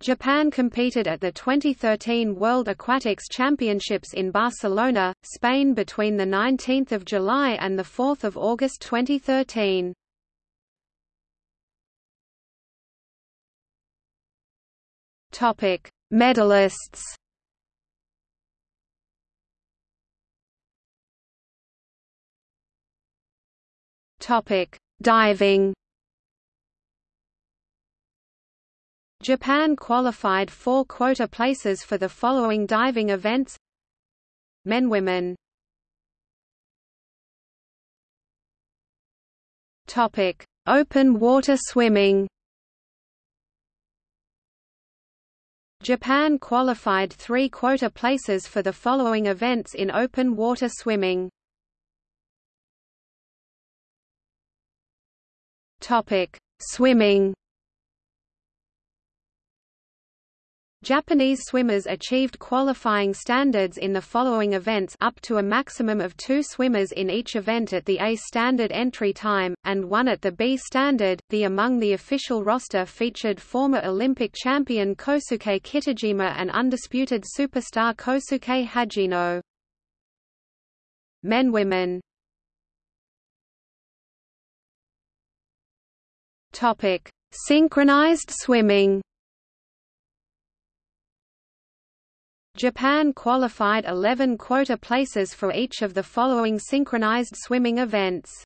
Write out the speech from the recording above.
Japan competed at the 2013 World Aquatics Championships in Barcelona, Spain between 19 July and 4 August 2013. Medalists Diving Japan qualified four quota places for the following diving events. Men Women. Topic. Open water swimming. Japan qualified three quota places for the following events in open water swimming. Topic. Swimming Japanese swimmers achieved qualifying standards in the following events up to a maximum of two swimmers in each event at the A standard entry time, and one at the B standard. The among the official roster featured former Olympic champion Kosuke Kitajima and undisputed superstar Kosuke Hagino. Men Women Synchronized swimming Japan qualified 11 quota places for each of the following synchronized swimming events.